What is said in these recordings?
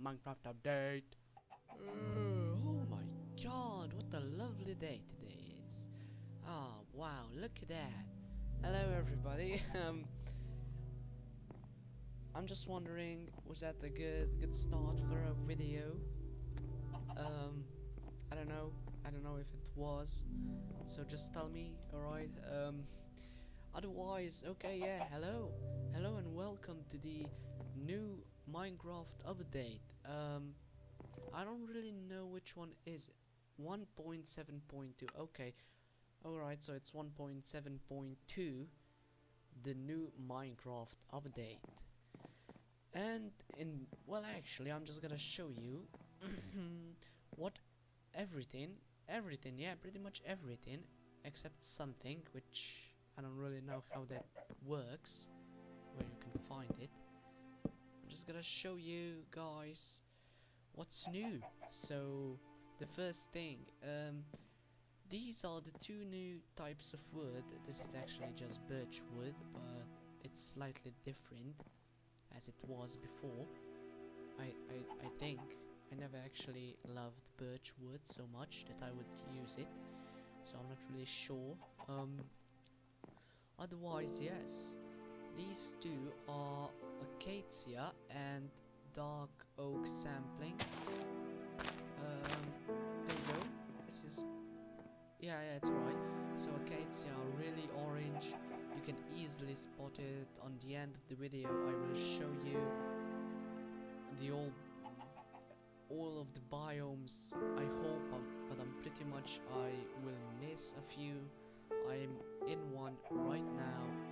Minecraft update. Uh, oh my god, what a lovely day today is. Oh wow, look at that. Hello everybody. um I'm just wondering, was that a good good start for a video? Um I don't know. I don't know if it was. So just tell me, alright? Um otherwise, okay, yeah, hello. Hello and welcome to the new Minecraft update. Um I don't really know which one is 1.7.2. Okay. Alright, so it's 1.7.2 the new Minecraft update. And in well actually I'm just gonna show you what everything everything yeah pretty much everything except something which I don't really know how that works find it. I'm just gonna show you guys what's new. So the first thing um, these are the two new types of wood. This is actually just birch wood but it's slightly different as it was before. I, I, I think I never actually loved birch wood so much that I would use it so I'm not really sure. Um, otherwise yes these two are acacia and dark oak sapling. Um, there you go. This is yeah yeah it's right so acacia are really orange. You can easily spot it on the end of the video. I will show you the all all of the biomes I hope I'm, but I'm pretty much I will miss a few. I'm in one right now. um,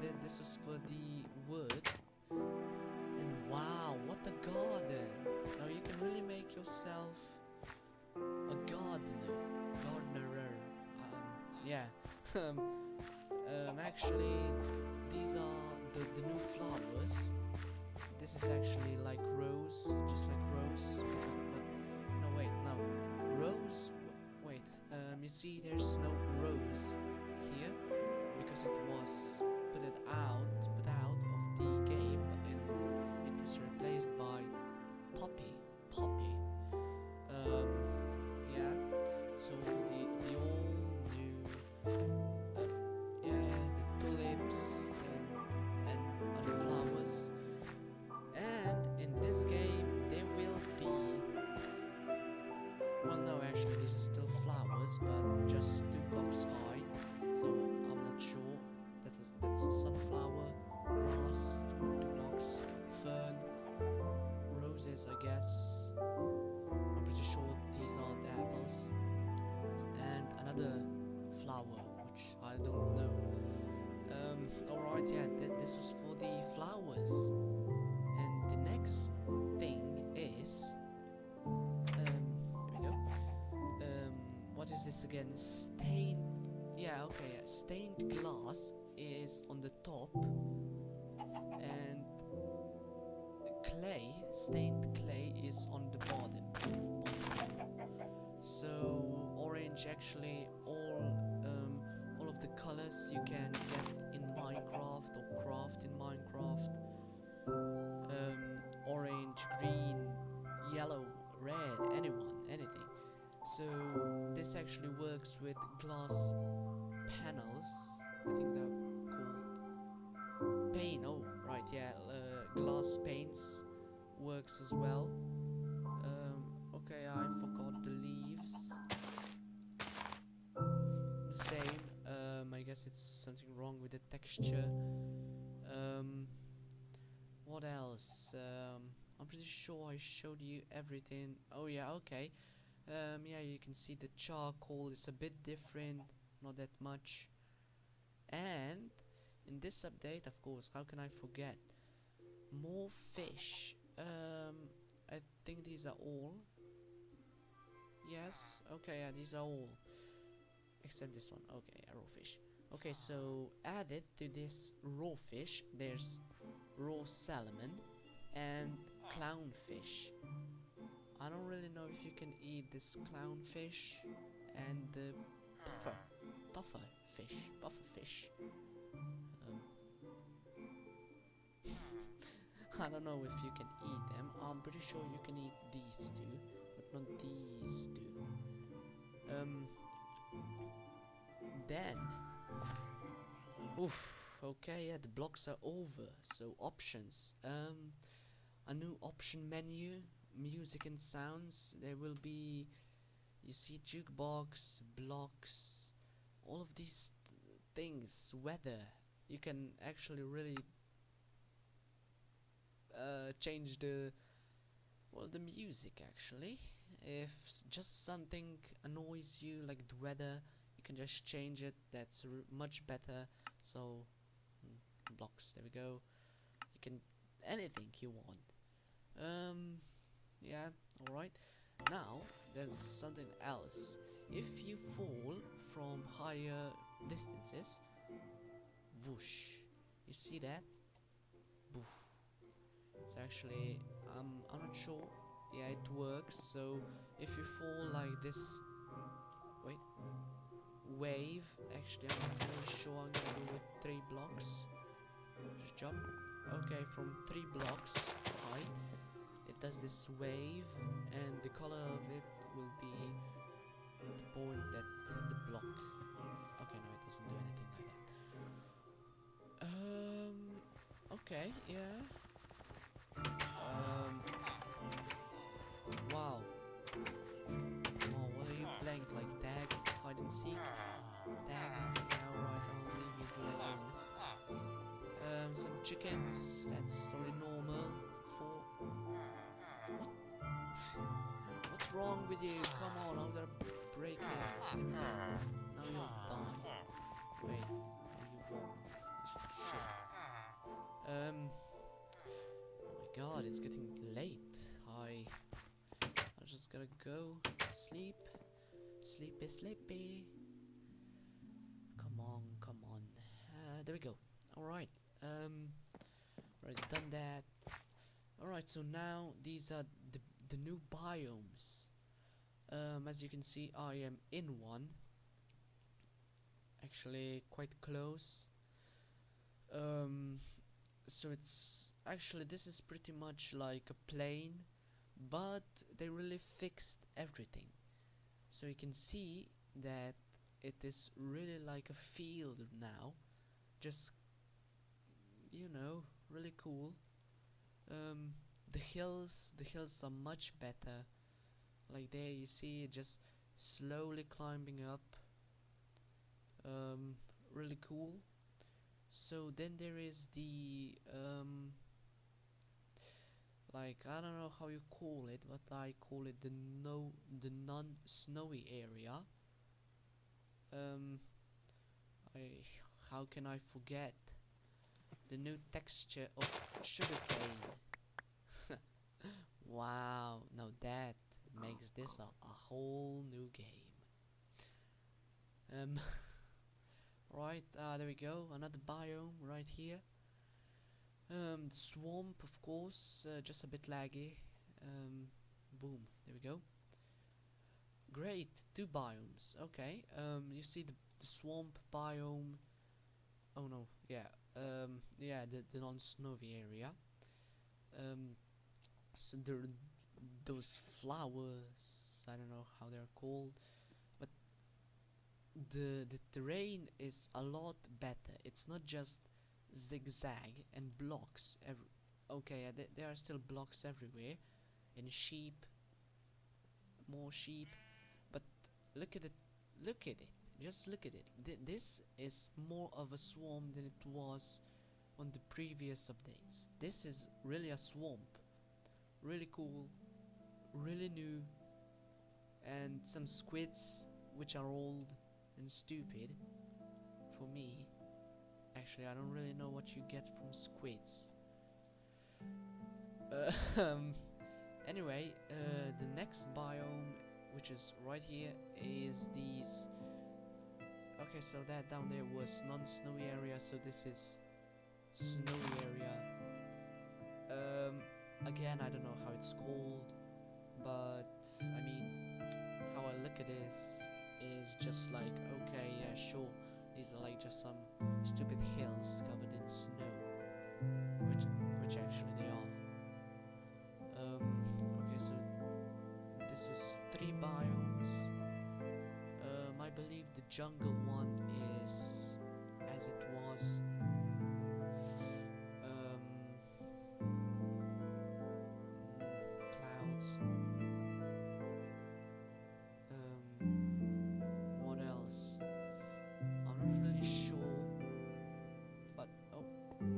th this was for the wood. And wow what a garden. Now you can really make yourself a gardener gardener. Um, yeah. Um, um, actually these are the, the new flowers. This is actually like rose just like rose. But no wait no. Rose wait. Um, you see there's no rose here because it was put out put out of the game and it was replaced by poppy. Poppy. Um, yeah. So the the all new uh, yeah the tulips and, and other flowers. And in this game there will be well no actually these are still flowers but a sunflower grass blocks fern roses I guess. I'm pretty sure these are the apples. And another flower which I don't know. Um, alright yeah th this was for the flowers. And the next thing is um, there we go. Um, what is this again? Stained yeah okay yeah. stained glass top. And clay stained clay is on the bottom. So orange actually all um, all of the colors you can get in Minecraft or craft in Minecraft. Um, orange green yellow red anyone anything. So this actually works with glass panels. I think called pane oh right yeah uh, glass panes works as well. Um, okay I forgot the leaves. The same um, I guess it's something wrong with the texture. Um, what else? Um, I'm pretty sure I showed you everything. Oh yeah okay. Um, yeah you can see the charcoal is a bit different not that much. And in this update of course how can I forget? More fish. Um, I think these are all. Yes okay yeah these are all. Except this one okay raw fish. Okay so added to this raw fish there's raw salmon and clownfish. I don't really know if you can eat this clownfish and the buffer buffer fish buffer fish I don't know if you can eat them. I'm pretty sure you can eat these two, but not these two. Um. Then. Oof. Okay, yeah, the blocks are over. So options. Um, a new option menu, music and sounds. There will be, you see, jukebox, blocks, all of these th- things. Weather. You can actually really uh, change the well the music actually. If just something annoys you like the weather you can just change it. That's much better. So mm, blocks there we go. You can anything you want. Um yeah all right now there's something else. If you fall from higher distances whoosh. You see that? Boof. It's actually um I'm not sure. Yeah, it works. So if you fall like this, wait, wave. Actually, I'm not really sure. I'm gonna go with three blocks. Just jump. Okay, from three blocks high, it does this wave, and the color of it will be the point that the block. Okay, no, it doesn't do anything like that. Um. Okay. Yeah. Chickens. That's totally normal. For. What? What's wrong with you? Come on, I'm gonna break it. Now you'll die. Wait. You won't. Shit. Um. Oh my god, it's getting late. I. I'm just gonna go sleep. Sleepy, sleepy. Come on, come on. Uh, there we go. Alright. Um. Already done that. Alright, so now these are the, the new biomes. Um, as you can see, I am in one. Actually, quite close. Um, so it's actually this is pretty much like a plane but they really fixed everything so you can see that it is really like a field now just you know really cool. Um, the hills the hills are much better. Like there you see just slowly climbing up. Um, really cool. So then there is the um like I don't know how you call it but I call it the no the non-snowy area. Um I how can I forget the new texture of sugarcane wow now that makes this a, a whole new game um Right, uh, there we go, another biome right here. Um, the swamp, of course, uh, just a bit laggy. Um, boom, there we go. Great, two biomes, okay. Um, you see the, the swamp biome. Oh no, yeah, um, yeah, the, the non-snowy area. Um, so there, those flowers, I don't know how they're called but the the terrain is a lot better. It's not just zigzag and blocks. Every okay, yeah, th there are still blocks everywhere, and sheep, more sheep. But look at it, look at it. Just look at it. Th this is more of a swamp than it was on the previous updates. This is really a swamp. Really cool, really new, and some squids which are old and stupid for me. Actually, I don't really know what you get from squids. Um, anyway, uh, the next biome, which is right here, is these. Okay, so that down there was non-snowy area, so this is snowy area. Um, again, I don't know how it's called, but I mean, how I look at this is just like, okay, yeah, sure, these are like just some stupid hills covered in snow, which which actually they are. Um, okay, so this was three biomes. Um, I believe the jungle as it was. Um, clouds. Um, what else? I'm not really sure. But oh. Um.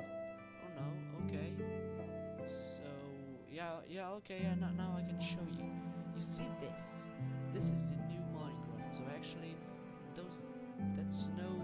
Oh no. Okay. So yeah, yeah. Okay. Now I can show you. You see this? This is the new Minecraft. So actually, those that snow,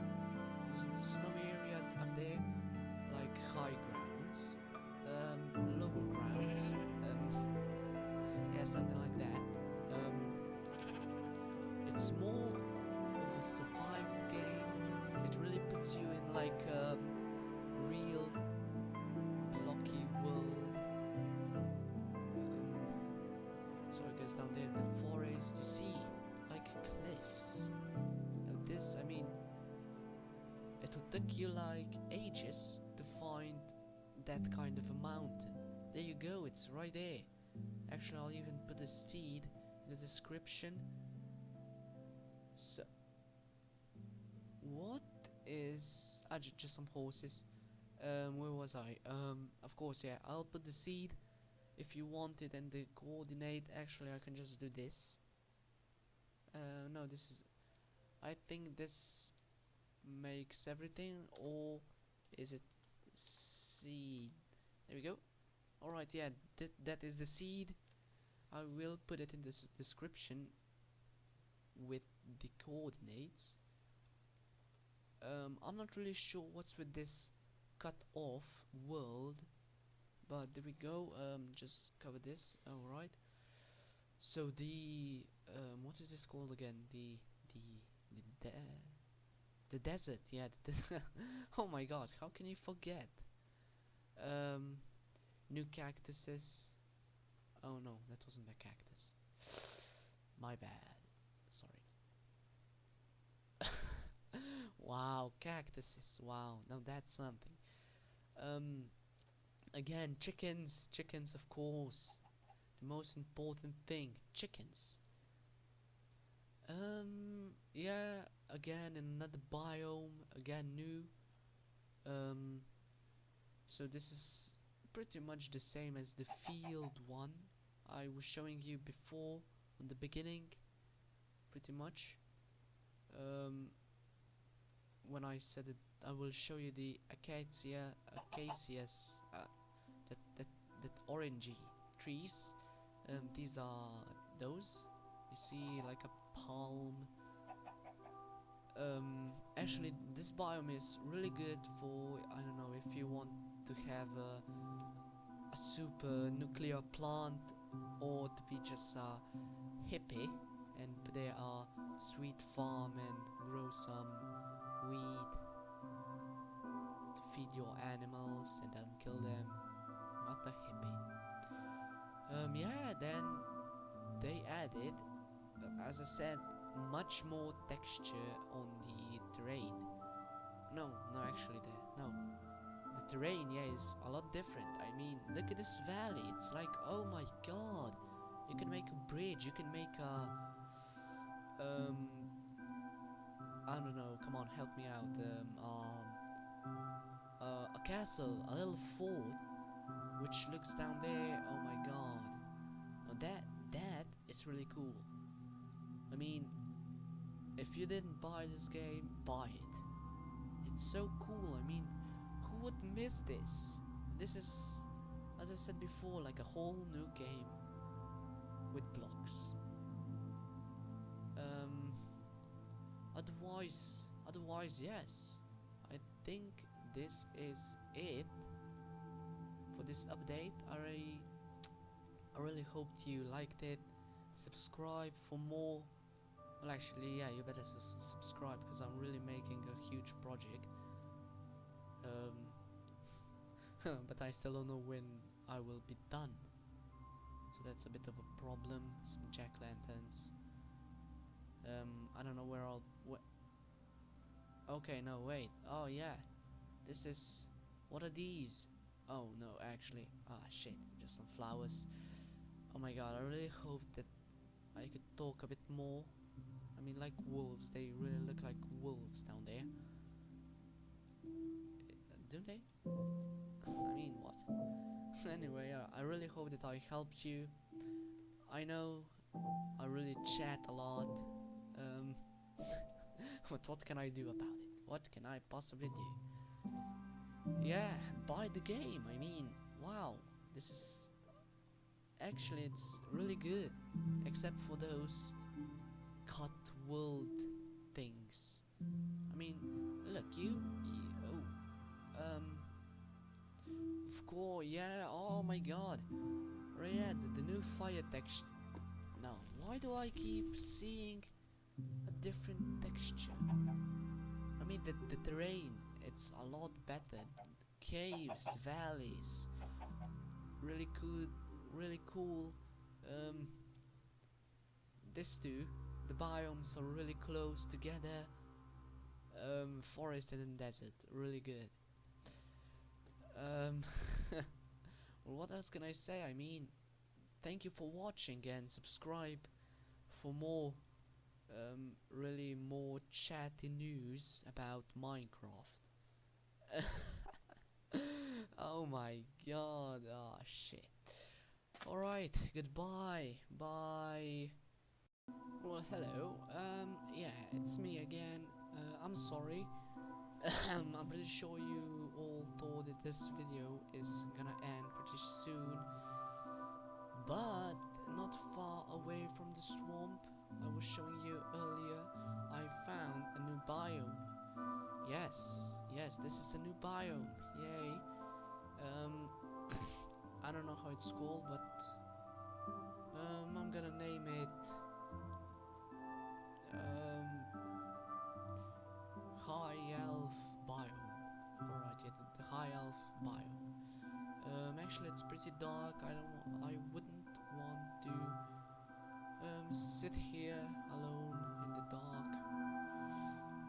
take you like ages to find that kind of a mountain. There you go. It's right there. Actually, I'll even put a seed in the description. So, what is? Ah, ju- just some horses. Um, where was I? Um, of course, yeah. I'll put the seed if you want it and the coordinate. Actually, I can just do this. Uh, no, this is. I think this makes everything, or is it seed? There we go. Alright, yeah, that that is the seed. I will put it in the description with the coordinates. Um, I'm not really sure what's with this cut off world, but there we go. Um, just cover this. Alright. So the um, what is this called again? The the the de the desert. Yeah. The de- oh my God! How can you forget? Um, new cactuses. Oh no, that wasn't a cactus. My bad. Sorry. wow, cactuses. Wow, now that's something. Um, again, chickens. Chickens, of course. The most important thing. Chickens. Um, yeah. Again, another biome. Again, new. Um. So this is pretty much the same as the field one I was showing you before on the beginning pretty much um, when I said it I will show you the acacia acacias uh, that, that that orangey trees um, these are those you see like a palm actually this biome is really good for I don't know if you want to have a, a super nuclear plant or to be just a hippie and there are sweet farm and grow some weed to feed your animals and then kill them. What a hippie. Um yeah then they added uh, as I said much more texture on the terrain. No no actually the no. The terrain yeah is a lot different. I mean look at this valley. It's like oh my god. You can make a bridge. You can make a um i don't know. Come on help me out. Um, um uh, a castle a little fort which looks down there. Oh my god. Now that that is really cool. I mean if you didn't buy this game buy it it's so cool i mean who would miss this? This is, as I said before, like a whole new game with blocks. Um, otherwise, otherwise, yes. I think this is it for this update. I really, I really hoped you liked it. Subscribe for more. Well, actually, yeah, you better subscribe because I'm really making a huge project. Um, but I still don't know when I will be done. So that's a bit of a problem. Some jack lanterns. Um, I don't know where I'll. Wh okay, no, wait. Oh yeah, this is. What are these? Oh no, actually, ah shit, just some flowers. Oh my god, I really hope that I could talk a bit more. I mean, like wolves, they really look like wolves down there. Do they? I mean, what? anyway, uh, I really hope that I helped you. I know I really chat a lot. Um, but what can I do about it? What can I possibly do? Yeah, buy the game. I mean, wow, this is actually it's really good, except for those world things. I mean, look, you, you oh, um, of course, yeah. Oh my God, yeah, the, the new fire texture. Now, why do I keep seeing a different texture? I mean, the the terrain, it's a lot better. Caves, valleys, really cool, really cool. Um, this too, the biomes are really close together. Um, forest and desert, really good. Um, well, what else can I say? I mean, thank you for watching and subscribe for more, um, really more chatty news about Minecraft. oh my god, oh shit. Alright, goodbye, bye. Well, hello, um, yeah, it's me again. Uh, I'm sorry. I'm pretty sure you all thought that this video is gonna end pretty soon. But not far away from the swamp I was showing you earlier, I found a new biome. Yes, yes, this is a new biome. Yay. Um, I don't know how it's called, but um, I'm gonna name it um, High Elf Biome. Alright, yeah, the, the High Elf Biome. Um, actually, it's pretty dark. I don't. I wouldn't want to um, sit here alone in the dark.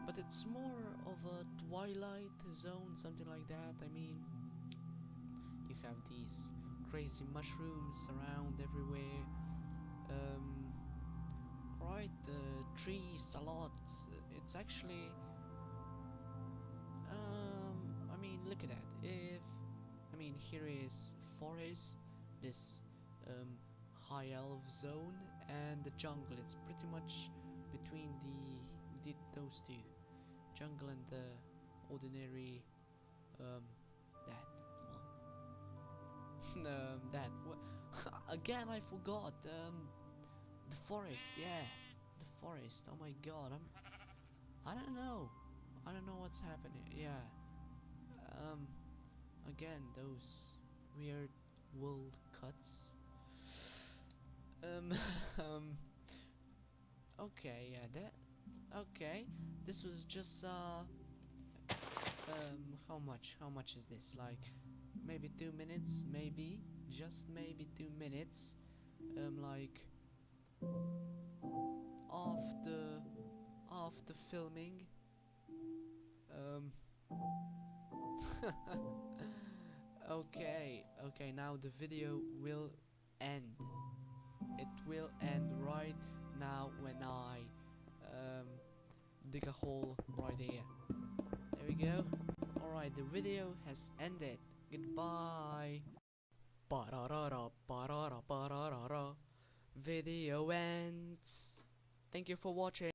But it's more of a twilight zone, something like that. I mean, you have these crazy mushrooms around everywhere. Um, right, the trees a lot. It's actually. Um, I mean, look at that. If I mean, here is forest, this um, high elf zone, and the jungle. It's pretty much between the, the those two, jungle and the ordinary um, that one. um, that? Again, I forgot. Um, the forest. Yeah, the forest. Oh my god, I'm. I don't know. I don't know what's happening. Yeah. Um. Again, those weird world cuts. Um. um. Okay. Yeah. That. Okay. This was just uh. Um. How much? How much is this? Like, maybe two minutes. Maybe. Just maybe two minutes. Um. Like. After. After filming. Um. okay, okay, now the video will end. It will end right now when I um, dig a hole right here. There we go. Alright, the video has ended. Goodbye. Ba-da-da-da, ba-da-da, ba-da-da-da. Video ends. Thank you for watching.